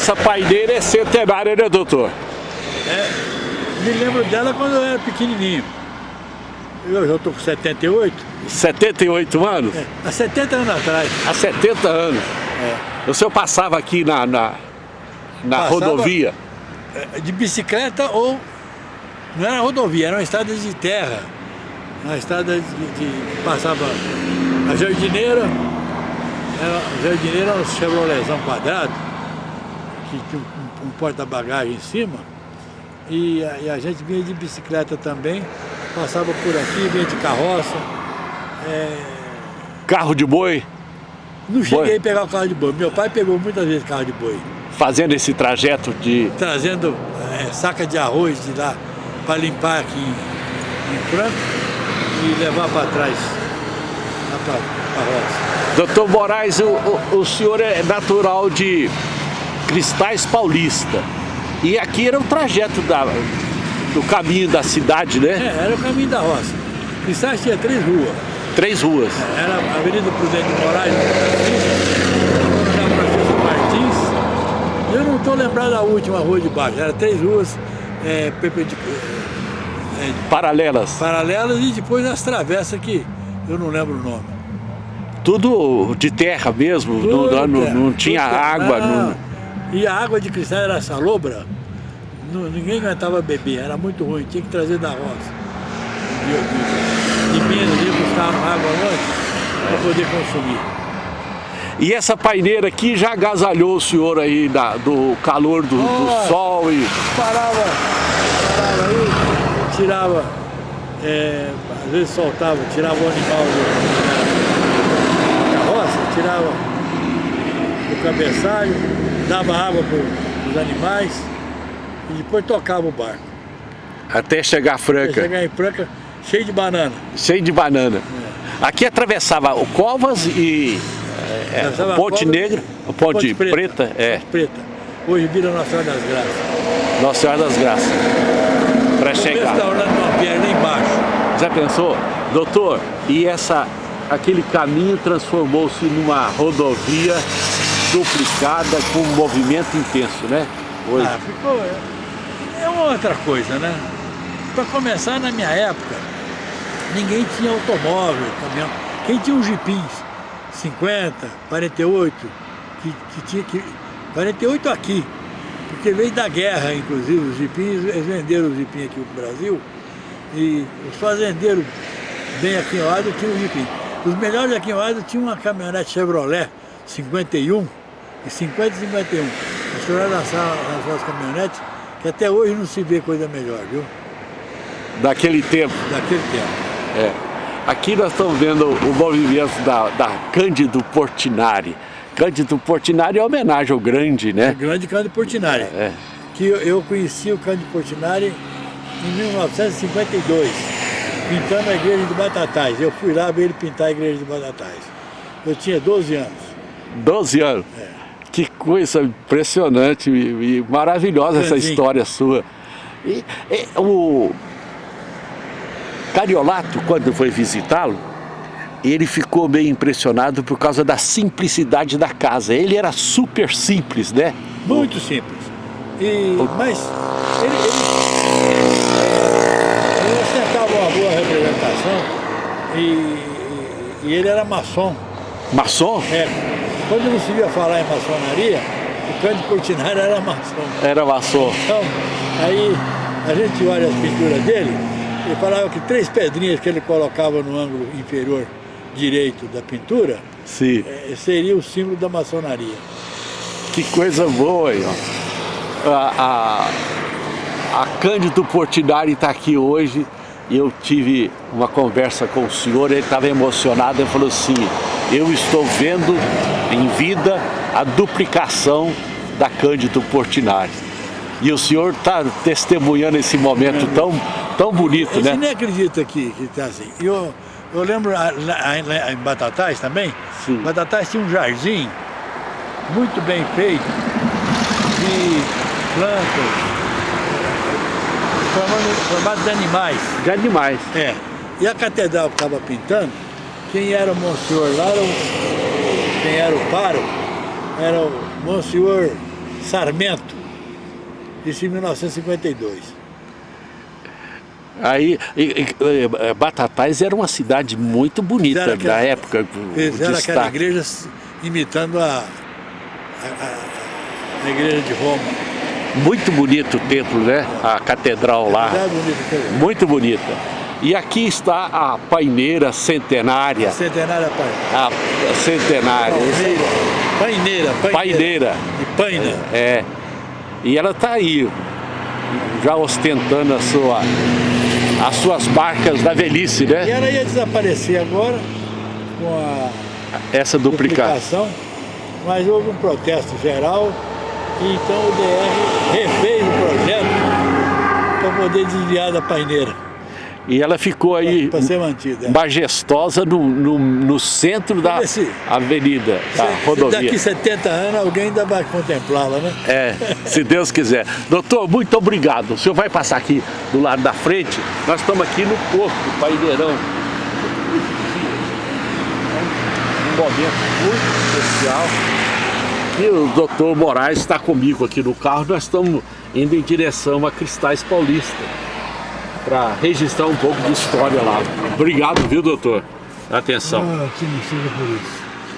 essa paineira é centenária, né, doutor? É, me lembro dela quando eu era pequenininho. Eu já estou com 78. 78 anos? É, há 70 anos atrás. Há 70 anos. É. O senhor passava aqui na, na, na passava rodovia? É, de bicicleta ou... Não era rodovia, era uma estrada de terra. Uma estrada de, de passava a jardineira, era, a jardineira era um Chevroletzão quadrado, que tinha um, um porta-bagagem em cima, e a, e a, gente vinha de bicicleta também, passava por aqui, vinha de carroça. É... Carro de boi? Não cheguei boi. a pegar o carro de boi. Meu pai pegou muitas vezes carro de boi. Fazendo esse trajeto de... Trazendo é, saca de arroz de lá para limpar aqui em, em Franco e levar para trás, lá para a roça. Doutor Moraes, o, o, o, senhor é natural de Cristais Paulista. E aqui era o trajeto da, do caminho da cidade, né? É, era o caminho da roça. Cristais tinha três ruas. Três ruas. É, era a Avenida Prudente de Moraes, Francisco Martins. Eu não estou lembrado da última rua de baixo. Era três ruas é, perpendiculares. É, paralelas. Paralelas e depois as travessas que eu não lembro o nome. Tudo de terra mesmo, Tudo não, não, não tinha água. Não. E a água de cristal era salobra, ninguém aguentava beber, era muito ruim, tinha que trazer da roça. De, de, de Minas, ia buscar água longe para poder consumir. E essa paineira aqui já agasalhou o senhor aí da, do calor do, do sol e... Parava, parava aí, tirava, é, às vezes soltava, tirava o animal do, tirava o cabeçalho, dava água para os animais e depois tocava o barco. Até chegar a Franca. Até chegar em Franca, cheio de banana. Cheio de banana. É. Aqui atravessava o Covas e é, é Ponte Negra, o Ponte, Ponte Preta, Preta, é. Ponte Preta. Hoje vira Nossa Senhora das Graças. Nossa Senhora das Graças. Para chegar. restaurante uma perna embaixo. Já pensou? Doutor, e essa aquele caminho transformou-se numa rodovia duplicada com um movimento intenso, né? Hoje. Ah, ficou... É uma outra coisa, né? Para começar, na minha época, ninguém tinha automóvel, caminhão. Quem tinha um jipins 50, 48, que, que tinha que... 48 aqui, porque veio da guerra, inclusive, os jipins, eles venderam os jipins aqui no Brasil, e os fazendeiros bem aqui ao lado tinham o jipim. Os melhores aqui em Oado tinham uma caminhonete Chevrolet 51 e 50 e 51. A senhora lançava as suas caminhonetes, que até hoje não se vê coisa melhor, viu? Daquele tempo? Daquele tempo. É. Aqui nós estamos vendo o movimento da, da Cândido Portinari. Cândido Portinari é homenagem ao grande, né? O grande Cândido Portinari. É. Que eu, eu conheci o Cândido Portinari em 1952 pintando a igreja de Batatais. Eu fui lá ver ele pintar a igreja de Batatais. Eu tinha 12 anos. 12 anos? É. Que coisa impressionante e, e maravilhosa essa história sua. E, e, o Cariolato, quando foi visitá-lo, ele ficou meio impressionado por causa da simplicidade da casa. Ele era super simples, né? Muito simples. E, mas ele, ele uma boa representação e, e ele era maçom. Maçom? É. Quando não se via falar em maçonaria, o Cândido Portinari era maçom. Era maçom. Então, aí a gente olha as pinturas dele e falava que três pedrinhas que ele colocava no ângulo inferior direito da pintura Sim. É, seria o símbolo da maçonaria. Que coisa boa aí, ó. A, a, a Cândido Portinari está aqui hoje e eu tive uma conversa com o senhor, ele estava emocionado, ele falou assim, eu estou vendo em vida a duplicação da Cândido Portinari. E o senhor está testemunhando esse momento tão, tão bonito, né? Você nem acredita que está assim. Eu, eu lembro lá, em Batatais também, Sim. Batatais tinha um jardim muito bem feito, de plantas, formando, formado de animais. De animais. É. E a catedral que estava pintando, quem era o Monsenhor lá, era o, quem era o paro, era o Monsenhor Sarmento. Isso em 1952. Aí, e, e, Batatais era uma cidade muito bonita aquela, da época. Fizeram aquela igreja imitando a, a, a, a, igreja de Roma. Muito bonito o templo, né? A catedral lá. É bonito, muito bonita. E aqui está a paineira centenária. A centenária paineira. A centenária. Paineira, paineira. Paineira. E paina. É. E ela está aí, já ostentando a sua as suas marcas da velhice, né? E ela ia desaparecer agora com a essa duplicação, mas houve um protesto geral e então o DR refez o projeto para poder desviar da paineira. E ela ficou aí pra, pra mantida, é. majestosa no, no, no centro da se, avenida, da se, rodovia. Daqui 70 anos alguém ainda vai contemplá-la, né? É, se Deus quiser. Doutor, muito obrigado. O senhor vai passar aqui do lado da frente. Nós estamos aqui no Porto, Paineirão. Um momento muito especial. E o doutor Moraes está comigo aqui no carro. Nós estamos indo em direção a Cristais Paulista para registrar um pouco de história lá. Obrigado, viu, doutor? Atenção. Ah, que por isso.